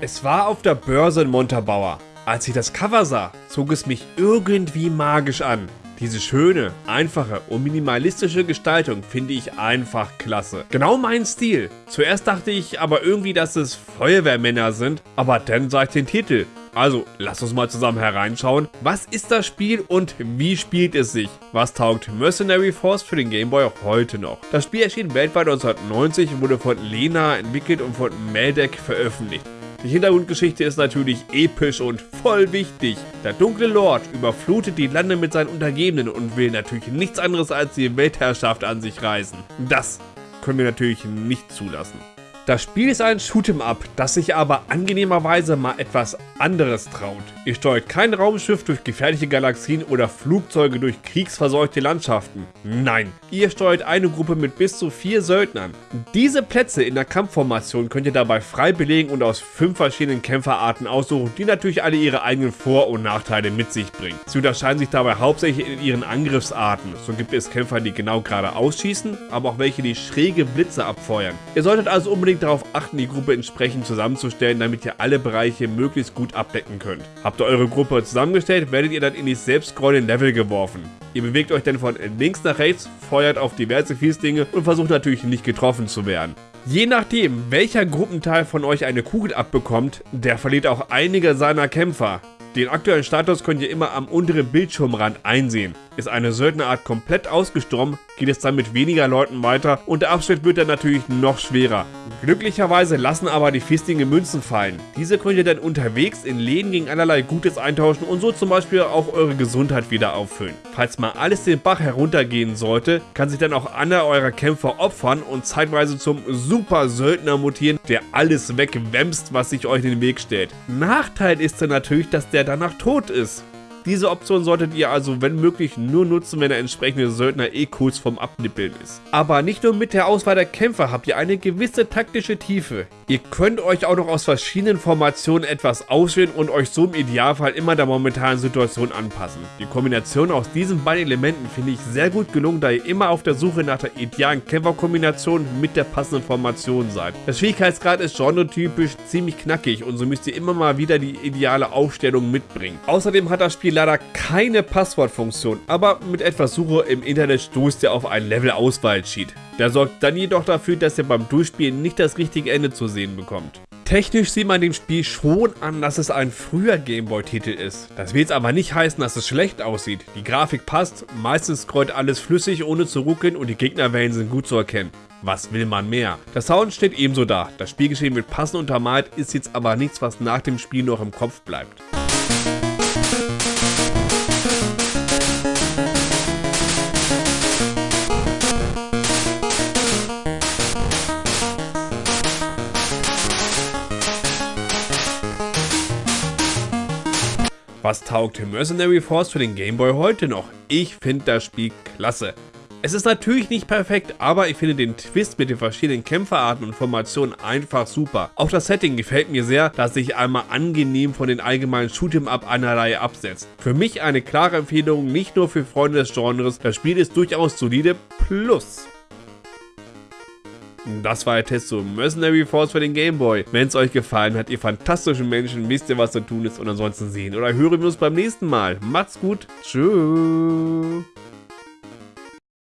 Es war auf der Börse in Montabaur. Als ich das Cover sah, zog es mich irgendwie magisch an. Diese schöne, einfache und minimalistische Gestaltung finde ich einfach klasse. Genau mein Stil. Zuerst dachte ich aber irgendwie, dass es Feuerwehrmänner sind, aber dann sah ich den Titel. Also, lass uns mal zusammen hereinschauen. Was ist das Spiel und wie spielt es sich? Was taugt Mercenary Force für den Gameboy auch heute noch? Das Spiel erschien weltweit 1990 und wurde von Lena entwickelt und von Meldec veröffentlicht. Die Hintergrundgeschichte ist natürlich episch und voll wichtig. Der dunkle Lord überflutet die Lande mit seinen Untergebenen und will natürlich nichts anderes als die Weltherrschaft an sich reißen. Das können wir natürlich nicht zulassen. Das Spiel ist ein Shoot'em Up, das sich aber angenehmerweise mal etwas anderes traut. Ihr steuert kein Raumschiff durch gefährliche Galaxien oder Flugzeuge durch kriegsverseuchte Landschaften. Nein, ihr steuert eine Gruppe mit bis zu vier Söldnern. Diese Plätze in der Kampfformation könnt ihr dabei frei belegen und aus fünf verschiedenen Kämpferarten aussuchen, die natürlich alle ihre eigenen Vor- und Nachteile mit sich bringen. Sie unterscheiden sich dabei hauptsächlich in ihren Angriffsarten. So gibt es Kämpfer, die genau geradeaus schießen, aber auch welche, die schräge Blitze abfeuern. Ihr solltet also unbedingt unbedingt darauf achten, die Gruppe entsprechend zusammenzustellen, damit ihr alle Bereiche möglichst gut abdecken könnt. Habt ihr eure Gruppe zusammengestellt, werdet ihr dann in die selbst scrollenden Level geworfen. Ihr bewegt euch dann von links nach rechts, feuert auf diverse Fiesdinge und versucht natürlich nicht getroffen zu werden. Je nachdem, welcher Gruppenteil von euch eine Kugel abbekommt, der verliert auch einige seiner Kämpfer. Den aktuellen Status könnt ihr immer am unteren Bildschirmrand einsehen. Ist eine Söldnerart komplett ausgestorben, geht es dann mit weniger Leuten weiter und der Abschnitt wird dann natürlich noch schwerer. Glücklicherweise lassen aber die Fistinge Münzen fallen. Diese könnt ihr dann unterwegs in Läden gegen allerlei Gutes eintauschen und so zum Beispiel auch eure Gesundheit wieder auffüllen. Falls mal alles den Bach heruntergehen sollte, kann sich dann auch einer eurer Kämpfer opfern und zeitweise zum Super Söldner mutieren, der alles wegwämst, was sich euch in den Weg stellt. Nachteil ist dann natürlich, dass der danach tot ist. Diese Option solltet ihr also wenn möglich nur nutzen, wenn der entsprechende Söldner eh kurz vom Abnippeln ist. Aber nicht nur mit der Auswahl der Kämpfer habt ihr eine gewisse taktische Tiefe. Ihr könnt euch auch noch aus verschiedenen Formationen etwas auswählen und euch so im Idealfall immer der momentanen Situation anpassen. Die Kombination aus diesen beiden Elementen finde ich sehr gut gelungen, da ihr immer auf der Suche nach der idealen Kämpferkombination mit der passenden Formation seid. Der Schwierigkeitsgrad ist genretypisch ziemlich knackig und so müsst ihr immer mal wieder die ideale Aufstellung mitbringen. Außerdem hat das Spiel leider keine Passwortfunktion, aber mit etwas Suche im Internet stoßt ihr auf einen Level-Auswahl-Cheat. Der sorgt dann jedoch dafür, dass ihr beim Durchspielen nicht das richtige Ende zu sehen bekommt. Technisch sieht man dem Spiel schon an, dass es ein früher Gameboy-Titel ist. Das will jetzt aber nicht heißen, dass es schlecht aussieht. Die Grafik passt, meistens scrollt alles flüssig, ohne zu ruckeln und die Gegnerwellen sind gut zu erkennen. Was will man mehr? Der Sound steht ebenso da. Das Spielgeschehen wird passend untermalt, ist jetzt aber nichts, was nach dem Spiel noch im Kopf bleibt. Was taugt Mercenary Force für den Gameboy heute noch? Ich finde das Spiel klasse. Es ist natürlich nicht perfekt, aber ich finde den Twist mit den verschiedenen Kämpferarten und Formationen einfach super. Auch das Setting gefällt mir sehr, dass sich einmal angenehm von den allgemeinen Shoot'em-up einer Reihe absetzt. Für mich eine klare Empfehlung, nicht nur für Freunde des Genres, das Spiel ist durchaus solide, plus das war der Test zu Mercenary Force für den Gameboy. Wenn es euch gefallen hat, ihr fantastischen Menschen, wisst ihr, was zu tun ist und ansonsten sehen oder hören wir uns beim nächsten Mal. Macht's gut. Tschüss.